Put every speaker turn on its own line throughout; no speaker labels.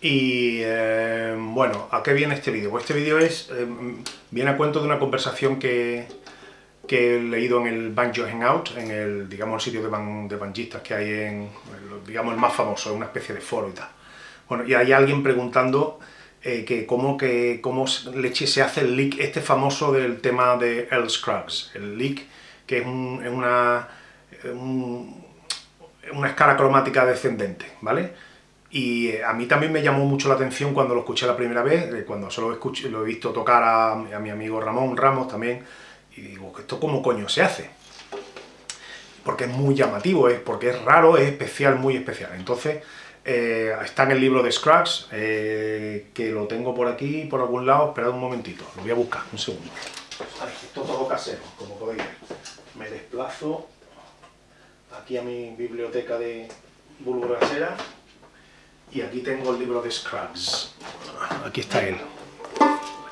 Y eh, bueno, ¿a qué viene este vídeo? Pues este vídeo es, eh, viene a cuento de una conversación que, que he leído en el Banjo Hangout, en el, digamos, el sitio de, ban, de banjistas que hay en, digamos, el más famoso, una especie de foro y tal. Bueno, y hay alguien preguntando eh, que cómo, que cómo leche se hace el leak este famoso del tema de Earl Scruggs. El leak, que es, un, es una, un, una escala cromática descendente, ¿vale? Y eh, a mí también me llamó mucho la atención cuando lo escuché la primera vez, cuando solo lo he visto tocar a, a mi amigo Ramón Ramos también, y digo, ¿esto cómo coño se hace? Porque es muy llamativo, es porque es raro, es especial, muy especial. Entonces, eh, está en el libro de Scruggs, eh, que lo tengo por aquí, por algún lado, esperad un momentito, lo voy a buscar, un segundo. Esto todo casero, como podéis ver. Me desplazo aquí a mi biblioteca de Bulgrasera y aquí tengo el libro de Scruggs. Aquí está él,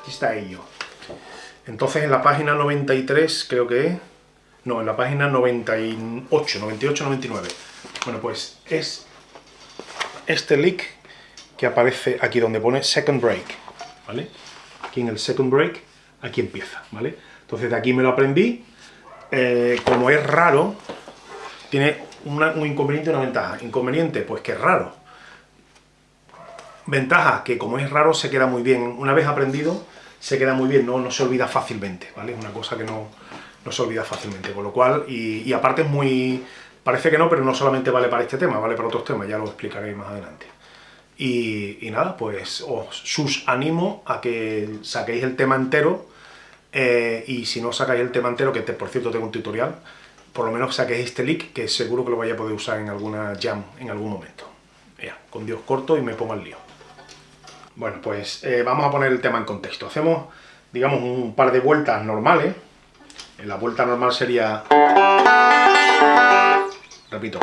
aquí está ello. Entonces en la página 93 creo que es, no, en la página 98, 98, 99. Bueno, pues es este leak que aparece aquí donde pone second break, ¿vale? Aquí en el second break, aquí empieza, ¿vale? Entonces de aquí me lo aprendí, eh, como es raro, tiene un inconveniente y una ventaja. Inconveniente, pues que es raro. Ventaja, que como es raro se queda muy bien. Una vez aprendido, se queda muy bien, no, no se olvida fácilmente, ¿vale? Es una cosa que no, no se olvida fácilmente, con lo cual, y, aparte es muy Parece que no, pero no solamente vale para este tema, vale para otros temas, ya lo explicaré más adelante. Y, nada, pues os sus animo a que saquéis el tema entero, eh, y si no sacáis el tema entero, que por cierto tengo un tutorial, por lo menos saquéis este leak, que seguro que lo vais a poder usar en alguna jam en algún momento. Ya, con Dios corto y me pongo al lío. Bueno, pues eh, vamos a poner el tema en contexto. Hacemos, digamos, un par de vueltas normales. La vuelta normal sería... Repito.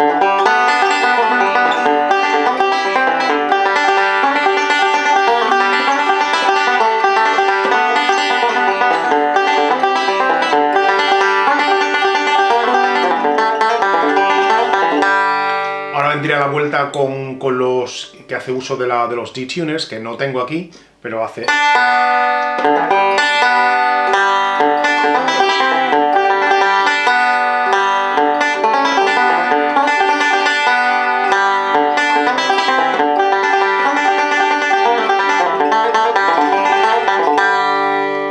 Vuelta con, con los que hace uso de, la, de los D-tuners, que no tengo aquí, pero hace...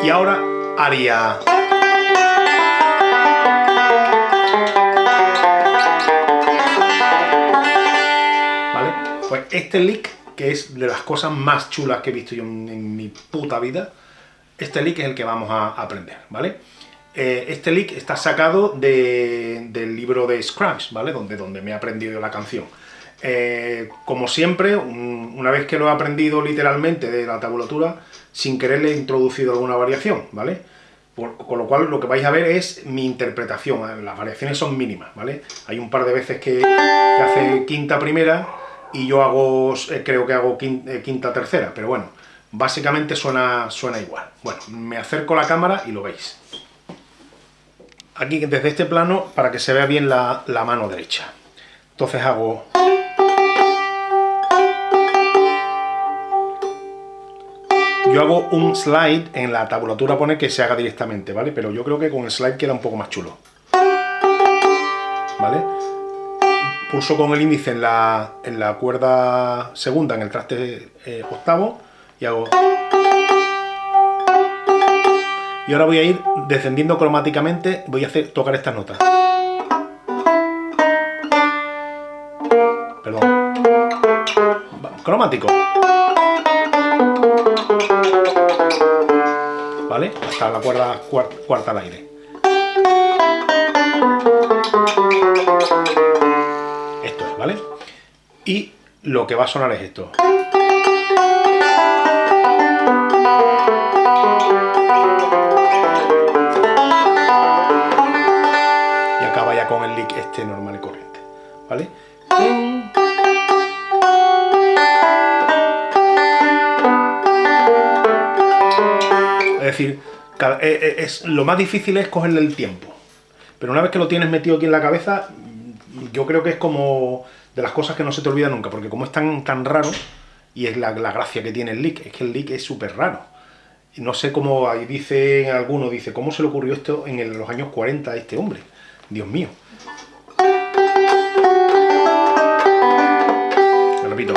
Y ahora haría... este lick, que es de las cosas más chulas que he visto yo en, mi puta vida, este lick es el que vamos a aprender, ¿vale? Eh, este lick está sacado de, del libro de Scruggs, ¿vale? Donde, donde me he aprendido la canción. Eh, como siempre, un, una vez que lo he aprendido literalmente de la tabulatura, sin querer le he introducido alguna variación, ¿vale? Por, con lo cual lo que vais a ver es mi interpretación, las variaciones son mínimas, ¿vale? Hay un par de veces que hace quinta primera y yo hago, eh, creo que hago quinta, eh, quinta, tercera, pero bueno, básicamente suena, suena igual. Bueno, me acerco la cámara y lo veis. Aquí desde este plano para que se vea bien la, la mano derecha. Entonces hago... Yo hago un slide, en la tabulatura pone que se haga directamente, ¿vale? Pero yo creo que con el slide queda un poco más chulo. ¿Vale? Pulso con el índice en la, en la cuerda segunda, en el traste eh, octavo, y hago... Y ahora voy a ir descendiendo cromáticamente, voy a hacer tocar estas notas. Perdón. Cromático. ¿Vale? Hasta la cuerda cuarta al aire. ¿Vale? Y lo que va a sonar es esto. Y acaba ya con el lick este normal y corriente. ¿Vale? Es decir, es, lo más difícil es cogerle el tiempo. Pero una vez que lo tienes metido aquí en la cabeza, yo creo que es como de las cosas que no se te olvida nunca, porque como es tan, tan raro, y es la, gracia que tiene el lick, es que el lick es súper raro. No sé cómo, ahí dice alguno, dice, ¿cómo se le ocurrió esto en los años 40 a este hombre? Dios mío. repito.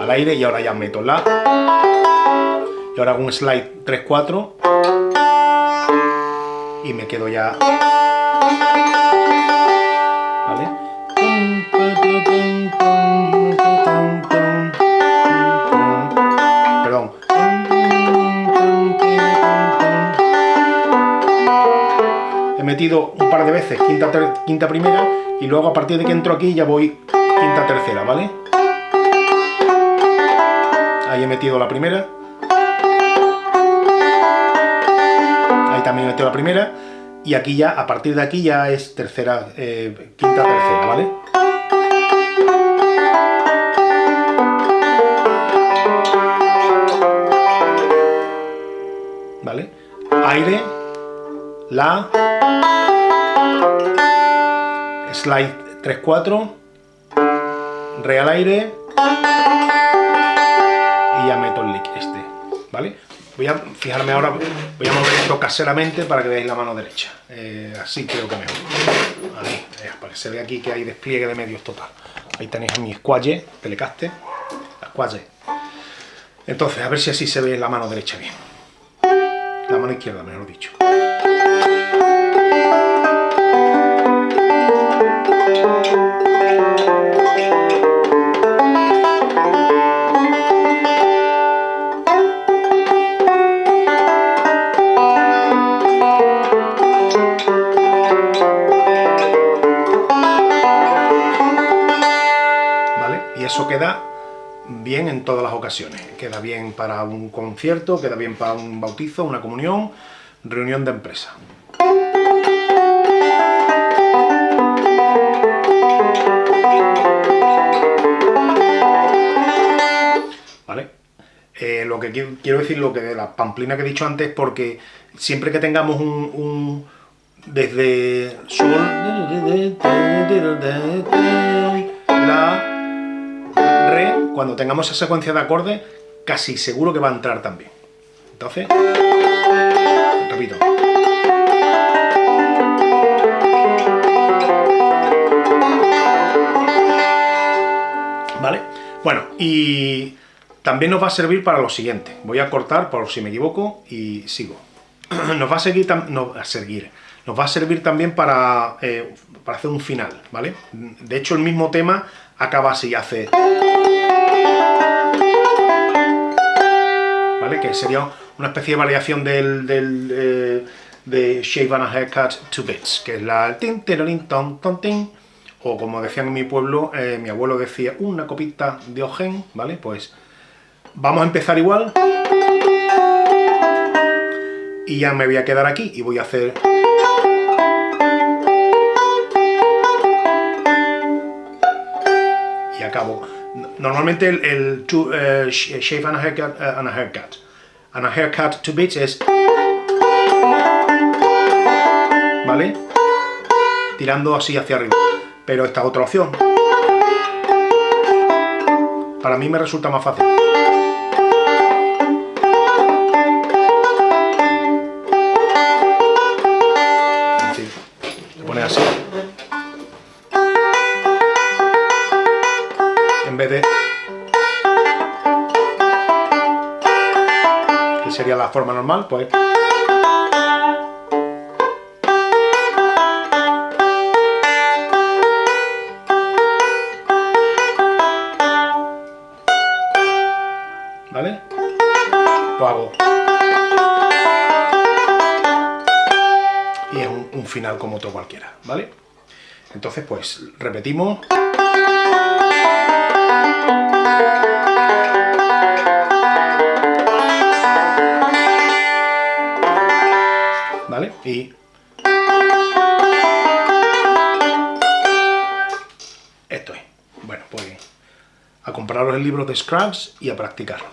Al aire y ahora ya meto la. Ahora hago un slide 3-4 y me quedo ya... ¿Vale? Perdón. He metido un par de veces quinta, quinta primera y luego a partir de que entro aquí ya voy quinta tercera, ¿vale? Ahí he metido la primera también he metido la primera, y aquí ya, a partir de aquí ya es tercera, eh, quinta, tercera, ¿vale? ¿Vale? Aire, La, slide 3-4, re al aire, y ya meto el lick este, ¿vale? Voy a fijarme ahora, voy a mover esto caseramente para que veáis la mano derecha. Eh, así creo que mejor. Ahí, eh, para que se vea aquí que hay despliegue de medios total. Ahí tenéis mi squalle, telecaste, squalle. Entonces, a ver si así se ve la mano derecha bien. La mano izquierda, mejor dicho. Queda bien en todas las ocasiones. Queda bien para un concierto, queda bien para un bautizo, una comunión, reunión de empresa. ¿Vale? Eh, lo que quiero, decir, lo que de la pamplina que he dicho antes, porque siempre que tengamos un, un desde sol, la, cuando tengamos esa secuencia de acordes, casi seguro que va a entrar también. Entonces, repito. ¿Vale? Bueno, y también nos va a servir para lo siguiente. Voy a cortar por si me equivoco y sigo. Nos va a seguir, a seguir. Nos va a servir también para, eh, para hacer un final, ¿vale? De hecho, el mismo tema acaba así, hace... que sería una especie de variación del, eh, de Shave and a Haircut to Bits, que es la tin, ton, ton, tin, o como decían en mi pueblo, eh, mi abuelo decía una copita de ojen, ¿vale? Pues vamos a empezar igual, y ya me voy a quedar aquí, y voy a hacer... Y acabo. Normalmente el, eh, shave and a haircut, and a haircut and a haircut to bits es... ¿Vale? Tirando así hacia arriba. Pero esta otra opción. Para mí me resulta más fácil. Se pone así. En vez de... sería la forma normal, pues... ¿Vale? Pues hago... Y es un, un final como otro cualquiera, ¿vale? Entonces, pues, repetimos... Y... Esto es. Bueno, pues a compraros el libro de Scrubs y a practicarlo.